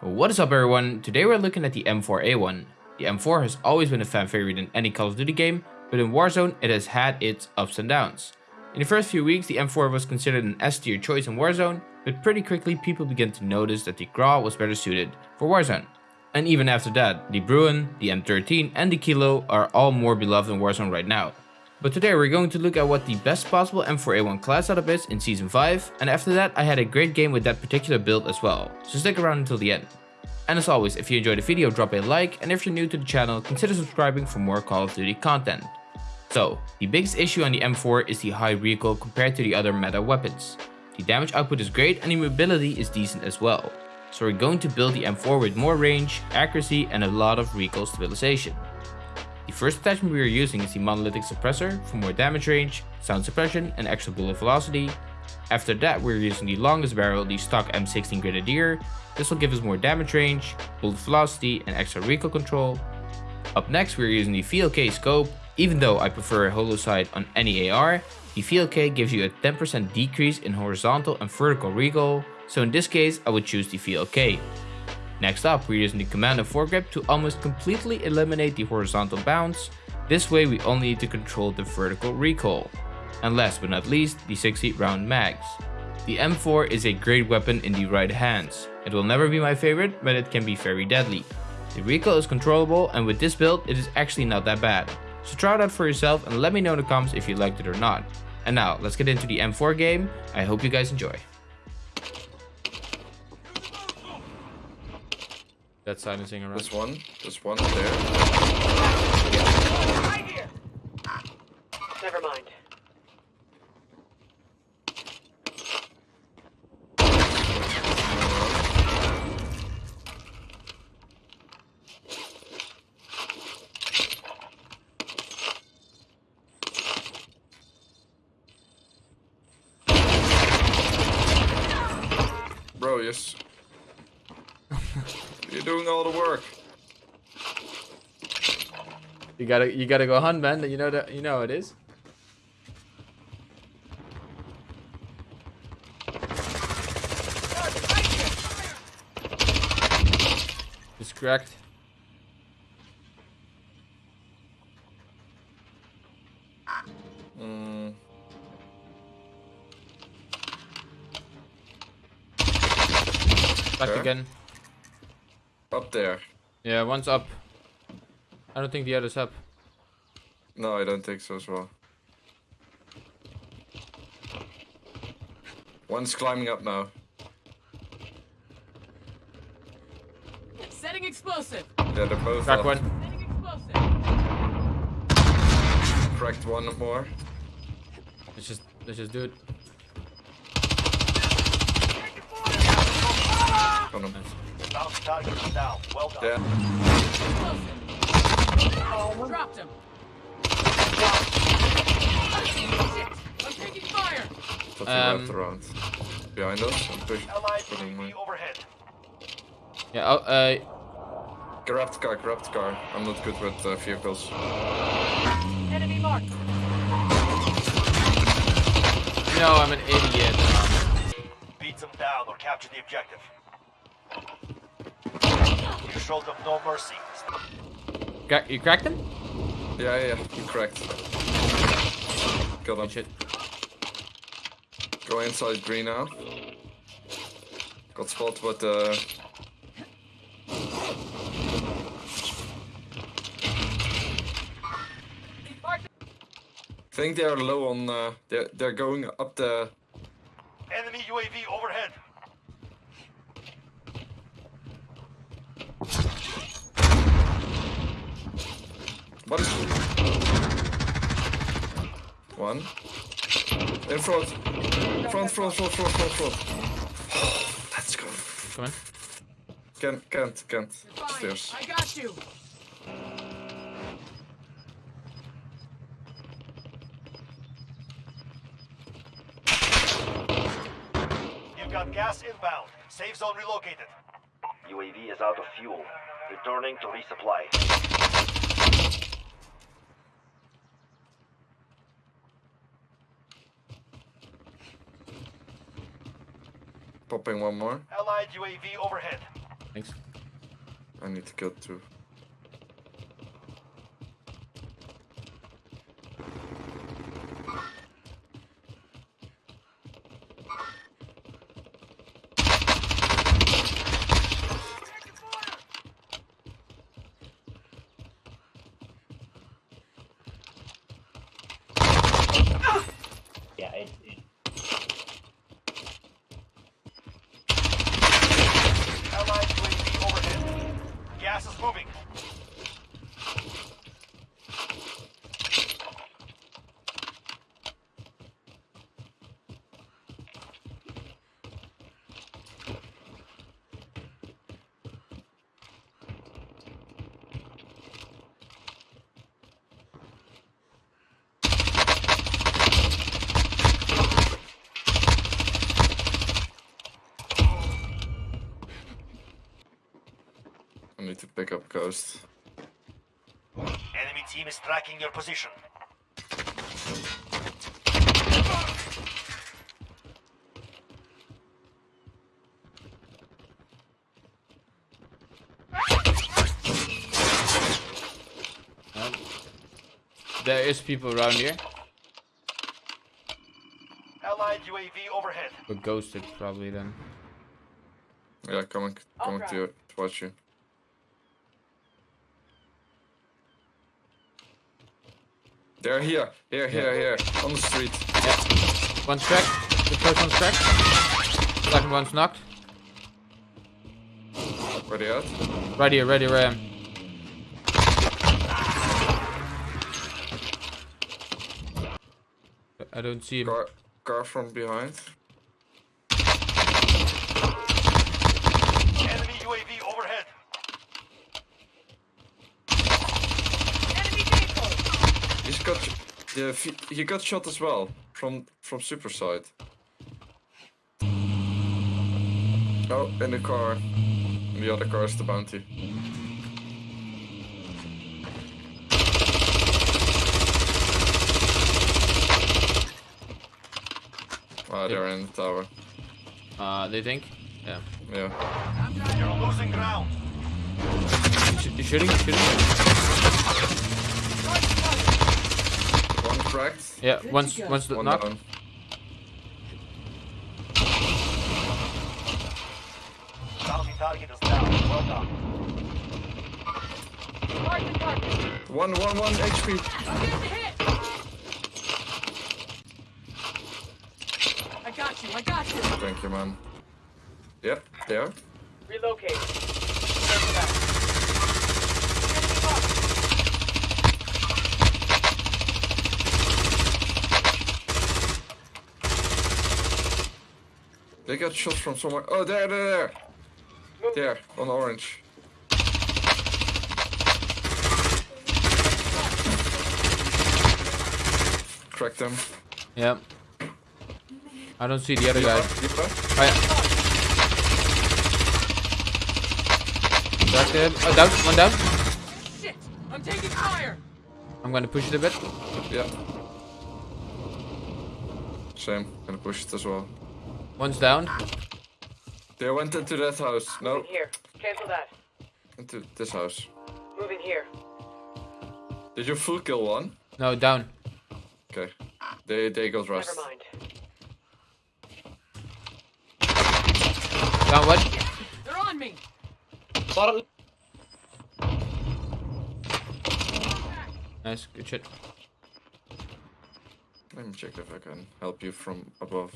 What is up everyone, today we're looking at the M4A1. The M4 has always been a fan favorite in any Call of Duty game, but in Warzone it has had its ups and downs. In the first few weeks the M4 was considered an S tier choice in Warzone, but pretty quickly people began to notice that the Grau was better suited for Warzone. And even after that, the Bruen, the M13 and the Kilo are all more beloved in Warzone right now. But today we're going to look at what the best possible M4A1 class setup is in Season 5, and after that I had a great game with that particular build as well, so stick around until the end. And as always, if you enjoyed the video drop a like, and if you're new to the channel consider subscribing for more Call of Duty content. So, the biggest issue on the M4 is the high recoil compared to the other meta weapons. The damage output is great and the mobility is decent as well. So we're going to build the M4 with more range, accuracy and a lot of recoil stabilization. The first attachment we are using is the monolithic suppressor for more damage range, sound suppression and extra bullet velocity. After that we're using the longest barrel, the stock M16 Grenadier. This will give us more damage range, bullet velocity and extra recoil control. Up next we're using the VLK scope. Even though I prefer a holo sight on any AR, the VLK gives you a 10% decrease in horizontal and vertical recoil, so in this case I would choose the VLK. Next up, we're using the command commando foregrip to almost completely eliminate the horizontal bounce. This way we only need to control the vertical recoil. And last but not least, the 60 round mags. The M4 is a great weapon in the right hands. It will never be my favorite, but it can be very deadly. The recoil is controllable and with this build it is actually not that bad. So try it out for yourself and let me know in the comments if you liked it or not. And now, let's get into the M4 game. I hope you guys enjoy. That's silencing around. There's one. There's one there. Never mind. Bro, yes. Doing all the work. You gotta you gotta go hunt man, you know that you know it is. It's cracked. Mm, Back Okay. again. Up there. Yeah, one's up. I don't think the other's up. No, I don't think so as well. One's climbing up now. Setting explosive. Yeah, they're both Crack up. one. Setting explosive. Cracked one more. Let's just let's just do it. Got him. Bounce target down. Well done. Yeah. Explosive. Dropped him. Shit. I'm taking fire. Thought Um, wrapped around. Behind us. I'm push- Allied putting my- UAV overhead. Yeah, oh, uh Grab the car, grab the car. I'm not good with uh, vehicles. Enemy marked. no, I'm an idiot. Beat them down or capture the objective. You showed them no mercy. Crack, you cracked him? Yeah, yeah, he cracked. Got him. Shit. Go inside green now. Got spot, but uh, I think they are low on. Uh, they're they're going up the. Enemy UAV overhead. What is? One. In front. Front, front, front, front, front, front. Let's go. Come on. Can't, can't, can't. Fine. Stairs. I got you. You've got gas inbound. Safe zone relocated. UAV is out of fuel. Returning to resupply. Popping one more. Allied UAV overhead. Thanks. I need to kill two. Yeah, it, it, Allied UAV overhead. Gas is moving. I need to pick up Ghost. Enemy team is tracking your position. Um, there is people around here, Allied UAV overhead. but ghosted probably then. Yeah, coming, coming to, you, to watch you. They're here, here, here, here, on the street. Yeah. One's cracked. The first one's cracked. Second one's knocked. Ready at? Right here, right here, where I. I don't see him. Car, car from behind. Enemy UAV overhead. Enemy vehicle! He's got, yeah, he- he got shot as well from from super side. Oh, in the car. In the other car is the bounty. Ah, they're in the tower. Uh, they think? Yeah. Yeah. You're losing ground. Sh- you shooting? Shooting? One cracked. Yeah, once, once the One knock. down. Bounty target is down. Well done. Mark the target! One, one, one HP. I'm getting hit! I got you, I got you! Thank you, man. Yep, there. Relocate. Circle back. Enemy marked. They got shot from somewhere. Oh, there, there, there. There, on orange. Crack them. Yeah. I don't see the other guy. Deeper. Oh, yeah. Cracked him. Oh, down. One down. Shit! I'm taking fire! I'm gonna push it a bit. Yeah. Same. Gonna push it as well. One's down. They went into that house. No, Here. Cancel that. into this house. Moving here. Did you full kill one? No, down. Okay. They they got rust. Never mind. Down one. They're on me! Nice. Good shit. Let me check if I can help you from above.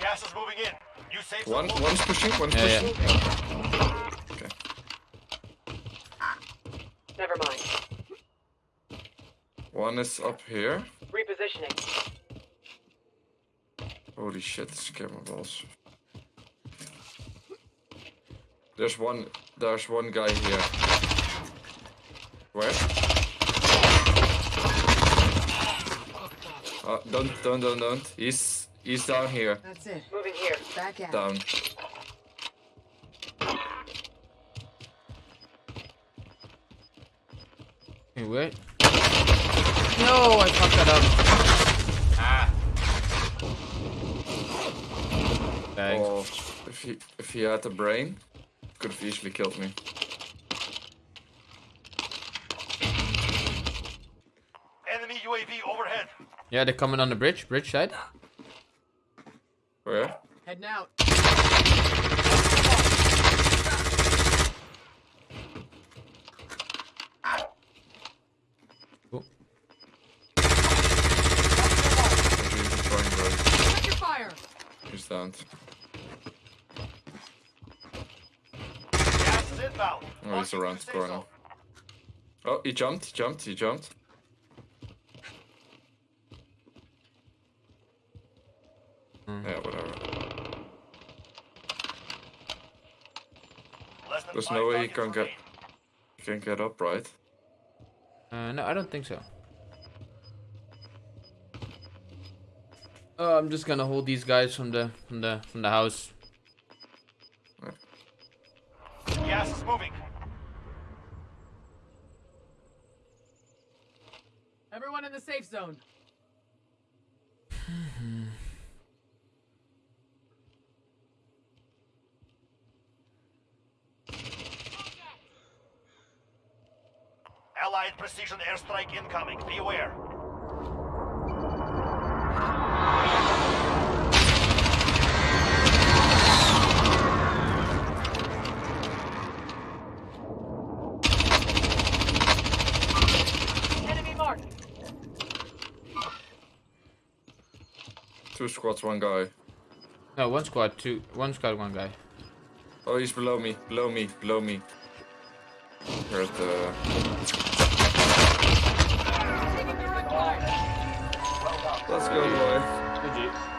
Gas is moving in. You safe One zone one's pushing, one's Yeah, pushing. yeah. Okay. Never mind. One is up here. Repositioning. Holy shit, this camera balls. There's one there's one guy here. Where? Uh, don't don't don't don't. He's he's down here. That's it. Moving here. Back out. Down. Hey, wait. No, I fucked that up. Ah. Thanks. Oh, if he if he had a brain, could have easily killed me. Enemy UAV overhead. Yeah, they're coming on the bridge, bridge side. Where? Heading out. Oh. Cool. Maybe he's trying right. Check your fire. He's down. Gas is inbound. Oh, he's around the corner. Oh, he jumped, he jumped, he jumped. There's no way he can get he can get up, right? Uh, no, I don't think so. Oh, I'm just gonna hold these guys from the from the from the house. Gas is moving. Everyone in the safe zone. Allied precision airstrike incoming. Be aware. Enemy marked. Two squads, one guy. No, one squad, two, one squad, one guy. Oh, he's below me, below me, below me. Here at the... Let's go, boy. Good job.